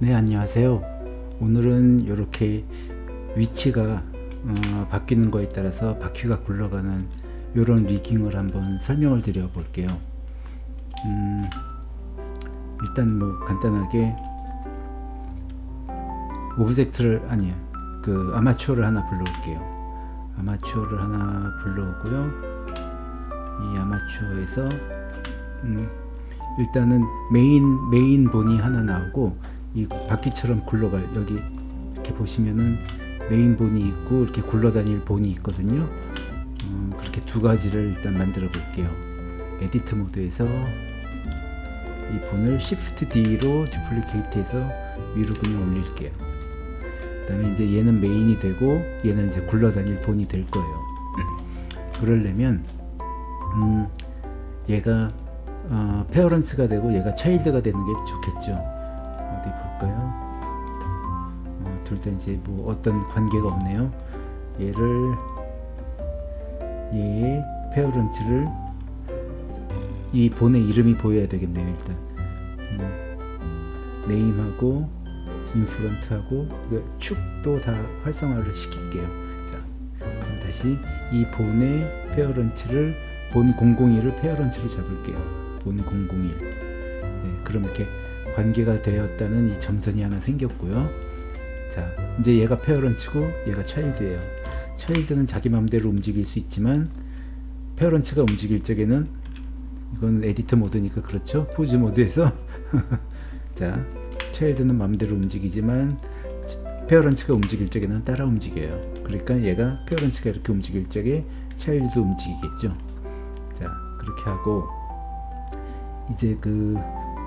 네 안녕하세요. 오늘은 이렇게 위치가 어, 바뀌는 거에 따라서 바퀴가 굴러가는 이런 rigging을 한번 설명을 드려 볼게요. 음, 일단 뭐 간단하게 object를 아니야 그 armature를 하나 불러올게요. armature를 하나 불러오고요. 이 아마추어에서 음, 일단은 main main bone이 하나 나오고 이 바퀴처럼 굴러갈 여기 이렇게 보시면은 main bone이 있고 이렇게 굴러다닐 bone이 있거든요. 음, 그렇게 두 가지를 일단 만들어 볼게요. edit mode에서 이 bone을 Shift D로 duplicate 해서 위로 그냥 올릴게요. 그 다음에 이제 얘는 main이 되고 얘는 이제 굴러다닐 bone이 될 거예요. 그러려면 음, 얘가 어, 페어런츠가 되고 얘가 차일드가 되는 게 좋겠죠 볼까요? 어, 둘다 이제 뭐 어떤 관계가 없네요. 얘를 얘의 페어런츠를 이 본의 이름이 보여야 되겠네요 일단. 음, 네임하고 인프런트하고 축도 다 활성화를 시킬게요. 자 그럼 다시 이 bone의 parents를 bone 001을 parents로 잡을게요. bone 001. 네, 그럼 이렇게 관계가 되었다는 이 점선이 하나 생겼고요. 자, 이제 얘가 parents고 얘가 child예요. child는 자기 마음대로 움직일 수 있지만 parents가 움직일 적에는 이건 editor mode니까 그렇죠. pose mode에서 자, child는 마음대로 움직이지만 parents가 움직일 적에는 따라 움직여요. 그러니까 얘가 parents가 이렇게 움직일 적에 child도 움직이겠죠. 자, 그렇게 하고 이제 그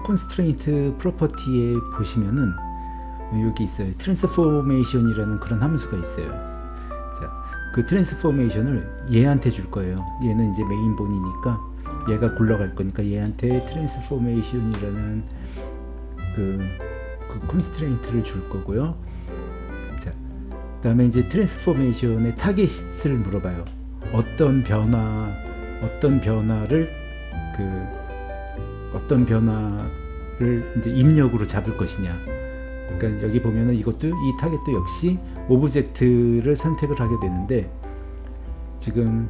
constraint property에 보시면은 여기 있어요. transformation이라는 그런 함수가 있어요. 자 그 transformation을 얘한테 줄 거예요. 얘는 이제 main bone이니까 얘가 굴러갈 거니까 얘한테 transformation이라는 그, 그 constraint를 줄 거고요. 자 다음에 이제 transformation의 타겟을 물어봐요. 어떤 변화 어떤 변화를 그 어떤 변화를 이제 입력으로 잡을 것이냐. 그러니까 여기 보면은 이것도 이 타겟도 역시 object를 선택을 하게 되는데 지금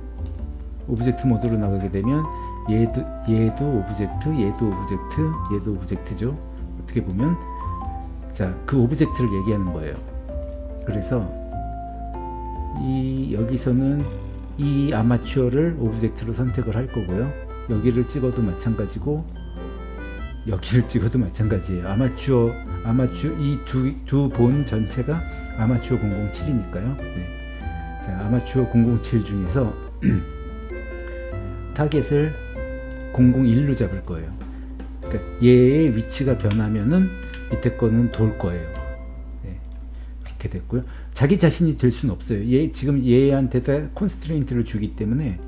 object 모드로 나가게 되면 얘도 얘도 object 얘도 object 얘도 object죠. 어떻게 보면 자 그 object를 얘기하는 거예요. 그래서 이 여기서는 이 armature를 object로 선택을 할 거고요. 여기를 찍어도 마찬가지고 여기를 찍어도 마찬가지예요. armature armature 이 두 두 bone 전체가 아마추어 007이니까요. 네. 자, 아마추어 007 중에서 타겟을 001로 잡을 거예요. 그러니까 얘의 위치가 변하면은 밑에 거는 돌 거예요. 네. 그렇게 됐고요. 자기 자신이 될 수는 없어요. 얘 지금 얘한테 다 constraint를 주기 때문에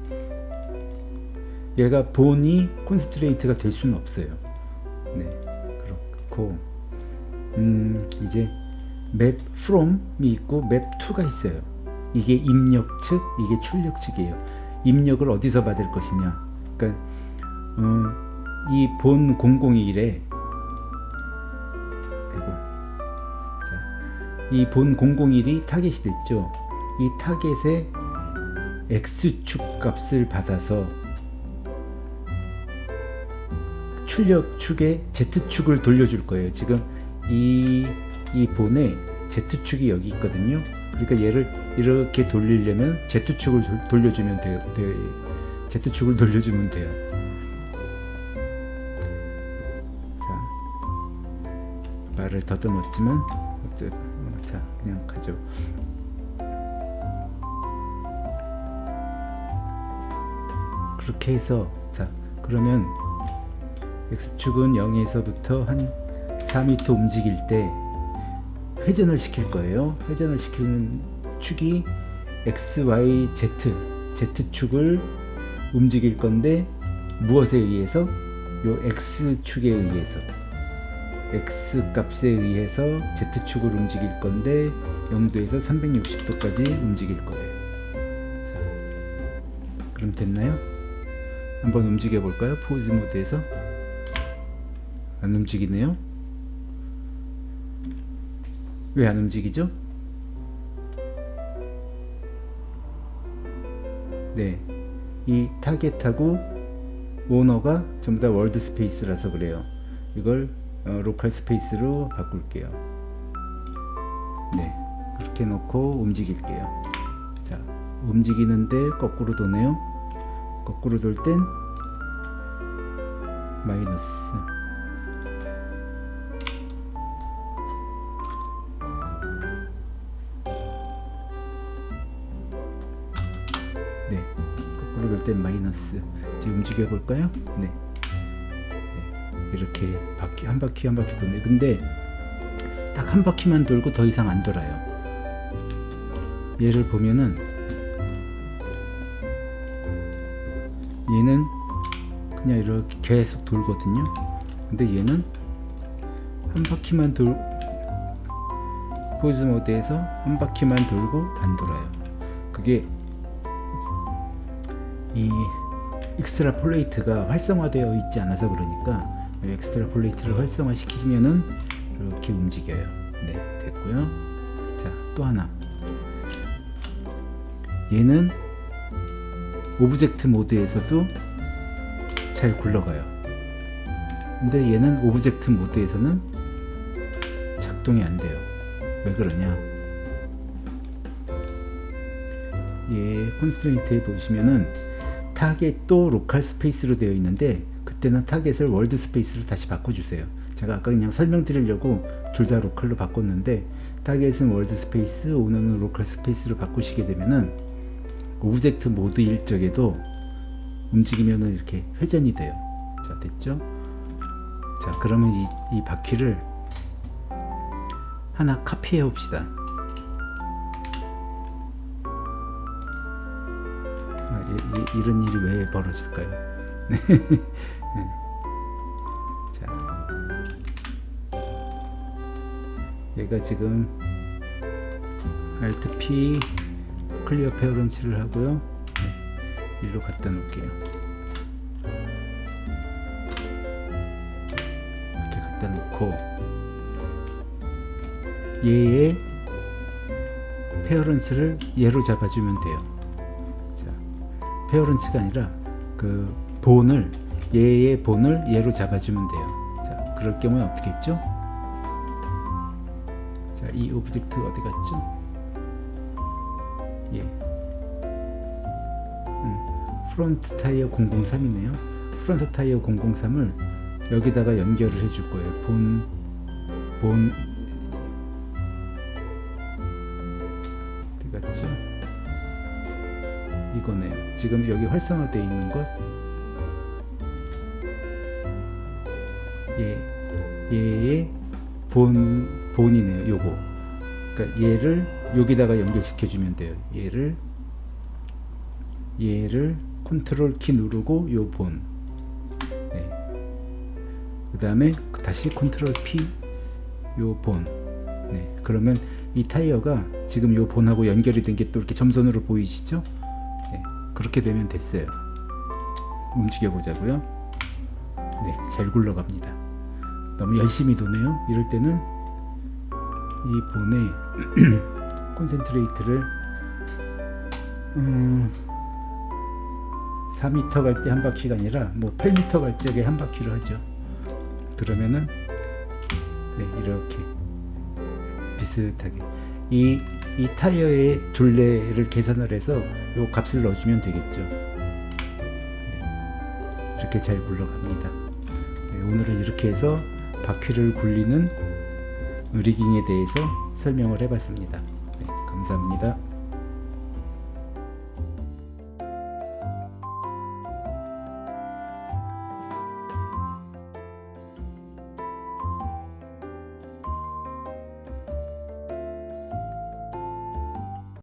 얘가 bone이 constraint가 될 수는 없어요. 네, 그렇고 음, 이제 map from이 있고 map to가 있어요. 이게 입력 측, 이게 출력 측이에요. 입력을 어디서 받을 것이냐. 그러니까 어, 이 bone 001에 이 bone 001이 타겟이 됐죠. 이 타겟의 x축 값을 받아서 출력 축에 Z축을 돌려줄 거예요. 지금 이, 이 본에 Z축이 여기 있거든요. 그러니까 얘를 이렇게 돌리려면 Z축을 돌려주면 돼요. 돼요. Z축을 돌려주면 돼요. 자, 말을 더듬었지만, 자, 그냥 가죠. 그렇게 해서, 자, 그러면 X축은 0에서부터 한 4m 움직일 때 회전을 시킬 거예요. 회전을 시키는 축이 X, Y, Z, Z축을 움직일 건데 무엇에 의해서? 요 X축에 의해서 X 값에 의해서 Z축을 움직일 건데 0도에서 360도까지 움직일 거예요. 그럼 됐나요? 한번 움직여 볼까요? 포즈 모드에서 안 움직이네요 왜 안 움직이죠? 네, 이 타겟하고 오너가 전부 다 world space라서 그래요. 이걸 어, local space로 바꿀게요. 네, 그렇게 놓고 움직일게요. 자, 움직이는데 거꾸로 도네요. 거꾸로 돌 땐 마이너스. 돌땐 마이너스. 이제 움직여 볼까요? 네. 네, 이렇게 바퀴 한 바퀴 한 바퀴 도네. 근데 딱 한 바퀴만 돌고 더 이상 안 돌아요. 얘를 보면은 얘는 그냥 이렇게 계속 돌거든요. 근데 얘는 한 바퀴만 돌 포즈 모드에서 한 바퀴만 돌고 안 돌아요. 그게 이 extrapolate가 활성화되어 있지 않아서 그러니까 이 extrapolate를 활성화 시키시면은 이렇게 움직여요. 네, 됐고요. 자, 또 하나. 얘는 object 모드에서도 잘 굴러가요. 근데 얘는 object 모드에서는 작동이 안 돼요. 왜 그러냐? 얘 constraint에 보시면은 타겟도 local space로 되어 있는데 그때는 타겟을 world space로 다시 바꿔주세요. 제가 아까 그냥 설명드리려고 둘 다 local로 바꿨는데 타겟은 world space, 오너는 local space로 바꾸시게 되면은 object 모드일 적에도 움직이면은 이렇게 회전이 돼요. 자, 됐죠? 자, 그러면 이, 이 바퀴를 하나 카피해 봅시다. 이, 이, 이런 일이 왜 벌어질까요? 네. 자, 얘가 지금 Alt P clear parents를 하고요. 네, 일로 갖다 놓을게요. 이렇게 갖다 놓고 얘의 parents를 얘로 잡아주면 돼요. 자, parents가 아니라 그 bone을 얘의 bone을 얘로 잡아주면 돼요. 자, 그럴 경우에 어떻게 했죠? 자, 이 object 어디 갔죠? 예. 음, front tire 003이네요. front tire 003을 여기다가 연결을 해줄 거예요. bone, bone, 이거네요. 지금 여기 활성화되어 있는 것. 예, 얘의 bone, bone이네요. 요거. 그러니까 얘를 여기다가 연결시켜 주면 돼요. 얘를 얘를 컨트롤 키 누르고 요 bone. 네. 그 다음에 다시 컨트롤 P 요 bone. 네. 그러면 이 타이어가 지금 요 bone하고 연결이 된 게 또 이렇게 점선으로 보이시죠? 네. 그렇게 되면 됐어요. 움직여 보자고요. 네, 잘 굴러갑니다. 너무 열심히 도네요. 이럴 때는 이 본에 콘센트레이트를 음, 4m 갈 때 한 바퀴가 아니라 뭐 8m 갈 적에 한 바퀴로 하죠. 그러면은 네, 이렇게 비슷하게 이, 이 타이어의 둘레를 계산을 해서 요 값을 넣어주면 되겠죠. 네, 이렇게 잘 굴러갑니다. 네, 오늘은 이렇게 해서 바퀴를 굴리는 리깅에 대해서 설명을 해봤습니다. 네, 감사합니다.